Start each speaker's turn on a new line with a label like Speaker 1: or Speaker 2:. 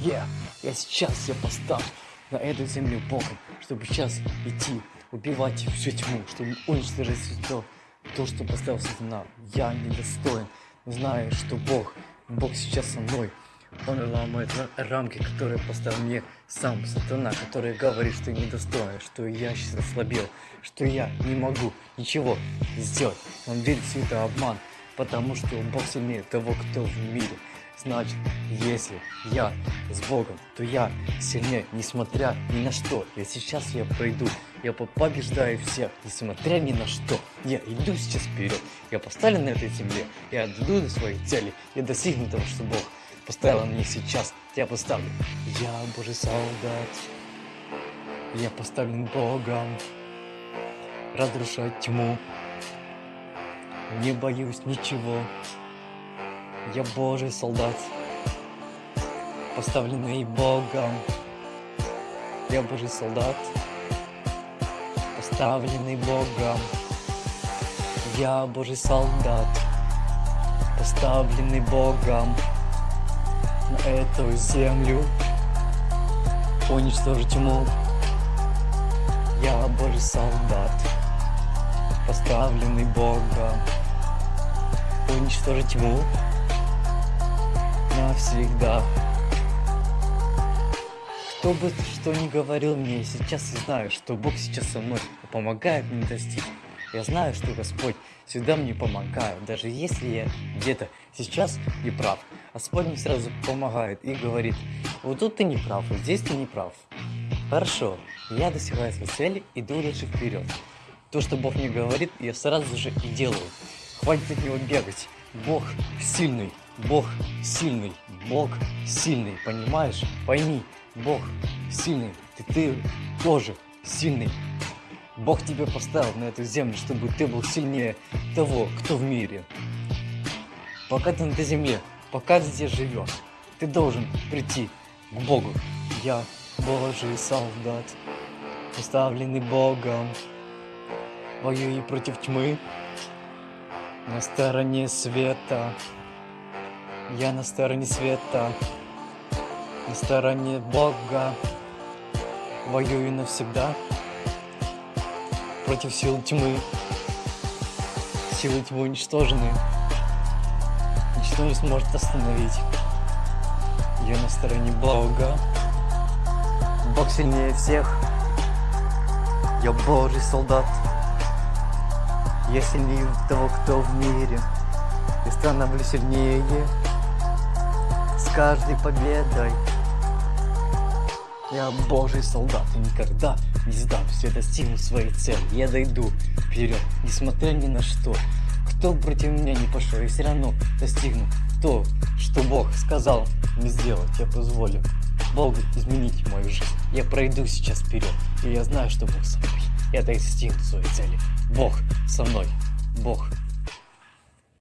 Speaker 1: Yeah, я сейчас я поставлю на эту землю Богом, чтобы сейчас идти, убивать всю тьму, чтобы уничтожить все то, что поставил сатана. Я недостоин, знаю, что Бог, Бог сейчас со мной. Он ломает рамки, которые поставил мне сам сатана, который говорит, что я недостоин, что я сейчас ослабел, что я не могу ничего сделать. Он верит в это обман, потому что Бог сильнее того, кто в мире. Значит, если я с Богом, то я сильнее, несмотря ни на что. И сейчас я пройду, я побеждаю всех, несмотря ни на что. Я иду сейчас вперед, я поставлен на этой земле, я иду до своей цели, я достигну того, что Бог поставил мне сейчас. Я поставлю. Я Божий солдат, я поставлен Богом, разрушать тьму. Не боюсь ничего. Я Божий солдат, поставленный Богом. Я Божий солдат, поставленный Богом. Я Божий солдат, поставленный Богом на эту землю. Уничтожить тьму. Я Божий солдат, поставленный Богом. Уничтожить тьму навсегда. Кто бы что ни говорил мне, сейчас я знаю, что Бог сейчас со мной помогает мне достичь. Я знаю, что Господь всегда мне помогает, даже если я где-то сейчас не прав. Господь мне сразу помогает и говорит, вот тут ты не прав, вот здесь ты не прав. Хорошо, я достигаю своей цели, иду дальше вперед. То, что Бог мне говорит, я сразу же и делаю. Хватит от него бегать. Бог сильный, Бог сильный, Бог сильный, понимаешь? Пойми, Бог сильный, ты, ты тоже сильный. Бог тебя поставил на эту землю, чтобы ты был сильнее того, кто в мире. Пока ты на этой земле, пока ты здесь живешь, ты должен прийти к Богу. Я Божий солдат, поставленный Богом, воюю против тьмы, на стороне света. Я на стороне света, на стороне Бога, воюю навсегда против сил тьмы. Силы тьмы уничтожены. Ничто не сможет остановить. Я на стороне Бога. Бог сильнее всех. Я Божий солдат. Я сильнее того, кто в мире. И становлюсь сильнее с каждой победой. Я божий солдат и никогда не сдамся, я достигну своей цели, я дойду вперед, несмотря ни на что. Кто против меня не пошел, я все равно достигну то, что Бог сказал мне сделать, я позволю Богу изменить мою жизнь. Я пройду сейчас вперед, и я знаю, что Бог со мной. Достигну своей цели. Бог со мной. Бог